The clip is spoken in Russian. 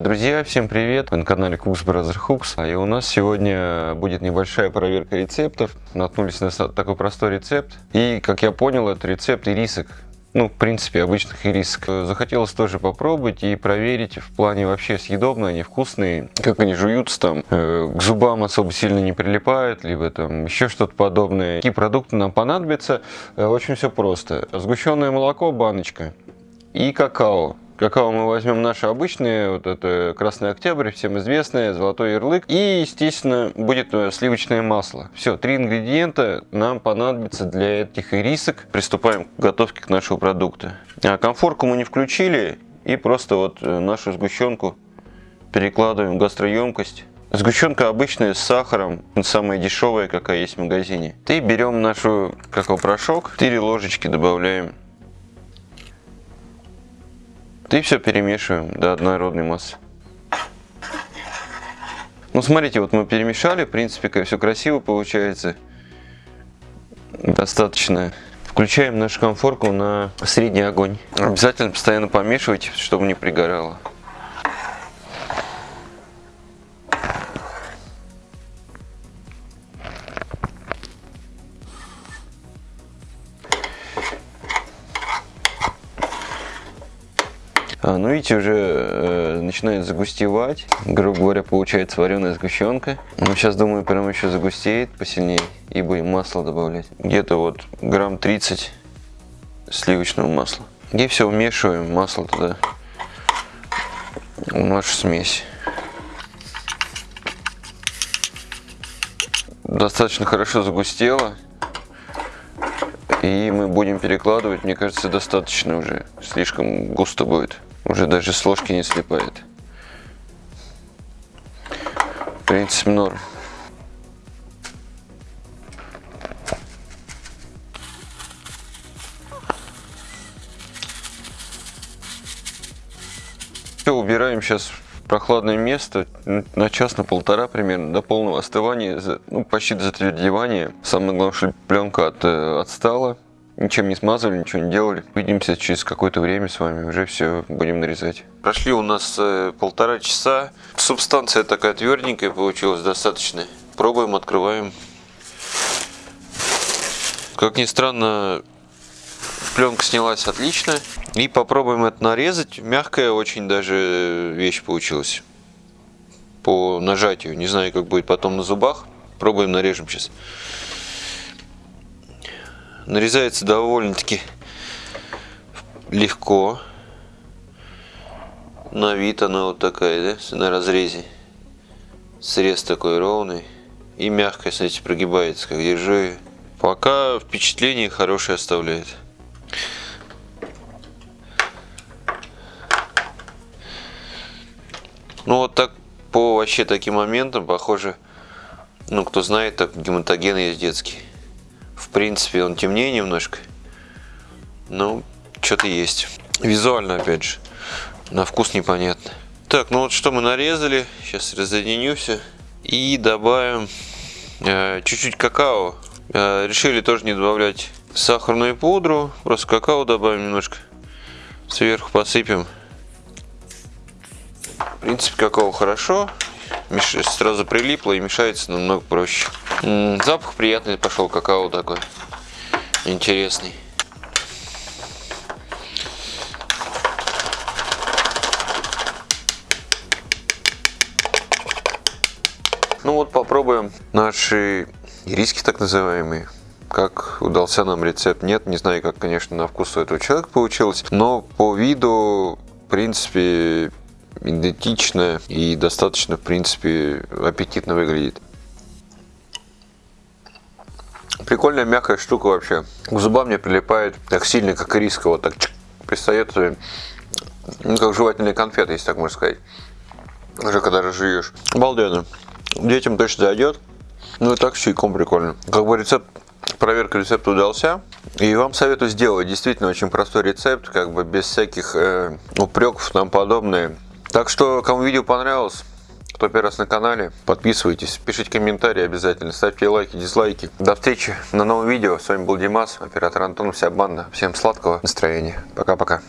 Друзья, всем привет! Вы на канале Cooks Brother Hooks. И у нас сегодня будет небольшая проверка рецептов. Наткнулись на такой простой рецепт. И, как я понял, это рецепт ирисок. Ну, в принципе, обычных ирисок. Захотелось тоже попробовать и проверить в плане вообще съедобные они, вкусные, как они жуются там, э, к зубам особо сильно не прилипают, либо там еще что-то подобное. Какие продукты нам понадобятся? Э, очень все просто. Сгущенное молоко, баночка и какао. Какао мы возьмем наши обычные, вот это Красный Октябрь, всем известное, Золотой Ярлык. И, естественно, будет э, сливочное масло. Все, три ингредиента нам понадобятся для этих ирисок. Приступаем к готовке к нашего продукта. А комфорку мы не включили и просто вот э, нашу сгущенку перекладываем в гастроемкость. Сгущенка обычная с сахаром, самая дешевая, какая есть в магазине. И берем нашу какао-порошок, 4 ложечки добавляем и все перемешиваем до однородной массы. Ну, смотрите, вот мы перемешали, в принципе, все красиво получается. Достаточно. Включаем нашу конфорку на средний огонь. Обязательно постоянно помешивайте, чтобы не пригорало. Ну видите, уже э, начинает загустевать. Грубо говоря, получается вареная сгущенка. Ну сейчас, думаю, прям еще загустеет посильнее и будем масло добавлять. Где-то вот грамм 30 сливочного масла. И все вмешиваем масло туда в нашу смесь. Достаточно хорошо загустело. И мы будем перекладывать, мне кажется, достаточно уже. Слишком густо будет. Уже даже с ложки не слипает. В принципе, норм. Все, убираем сейчас в прохладное место на час, на полтора примерно, до полного остывания, ну, почти до затвердевания. Самое главное, что пленка от, э, отстала ничем не смазывали, ничего не делали. Увидимся через какое-то время с вами, уже все будем нарезать. Прошли у нас э, полтора часа. Субстанция такая тверденькая получилась, достаточно. Пробуем, открываем. Как ни странно, пленка снялась отлично. И попробуем это нарезать. Мягкая очень даже вещь получилась. По нажатию. Не знаю, как будет потом на зубах. Пробуем, нарежем сейчас нарезается довольно-таки легко. На вид она вот такая, да, на разрезе. Срез такой ровный. И мягкая, смотрите, прогибается, как держу. Пока впечатление хорошее оставляет. Ну вот так по вообще таким моментам, похоже, ну кто знает, так гематоген есть детский. Принципе, он темнее немножко. Ну, что-то есть. Визуально, опять же. На вкус непонятно. Так, ну вот что мы нарезали. Сейчас разъединю все. И добавим э, чуть-чуть э, какао. Э, решили тоже не добавлять сахарную пудру. Просто какао добавим немножко. Сверху посыпем. В принципе, какао хорошо. Сразу прилипло и мешается намного проще. Запах приятный пошел, какао такой. Интересный. Ну вот попробуем наши риски так называемые. Как удался нам рецепт, нет. Не знаю, как, конечно, на вкус у этого человека получилось. Но по виду, в принципе, идентично и достаточно, в принципе, аппетитно выглядит. Прикольная мягкая штука вообще. К зубам не прилипает так сильно, как ириска. Вот так пристает, ну, как жевательные конфеты, если так можно сказать. Уже когда разжуешь. Обалденно. Детям точно зайдет. Ну и так чайком прикольно. Как бы рецепт, проверка рецепта удался. И вам советую сделать действительно очень простой рецепт, как бы без всяких э, упреков нам подобное. Так что, кому видео понравилось, кто первый раз на канале, подписывайтесь, пишите комментарии обязательно, ставьте лайки, дизлайки. До встречи на новом видео. С вами был Димас, оператор Антон, вся банда. Всем сладкого настроения. Пока-пока.